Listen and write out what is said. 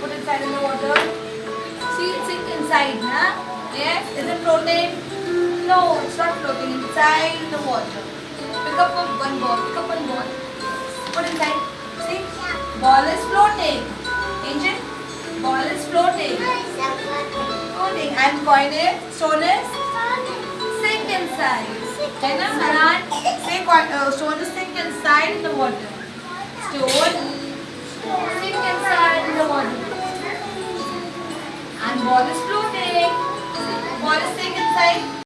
put inside in the water. See, it sink inside, na? Yes? Is it floating? No, it's not floating inside the water. Pick up one ball. Pick up one ball. Put inside. See? Ball is floating. Engine? Ball is floating. Floating. And coin is, stone is sink inside. है ना ball is floating. Ball is sink inside.